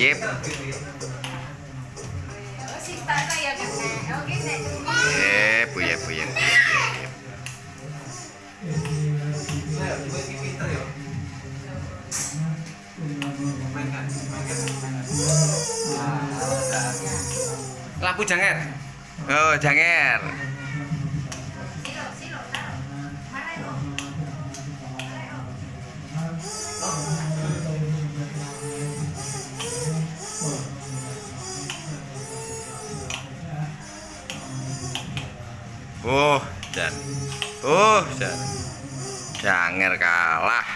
Yep. Yep, buyep, buyep. Yep. Lampu janger. Oh, janger. Oh, dan. Oh, dan. Janger kalah.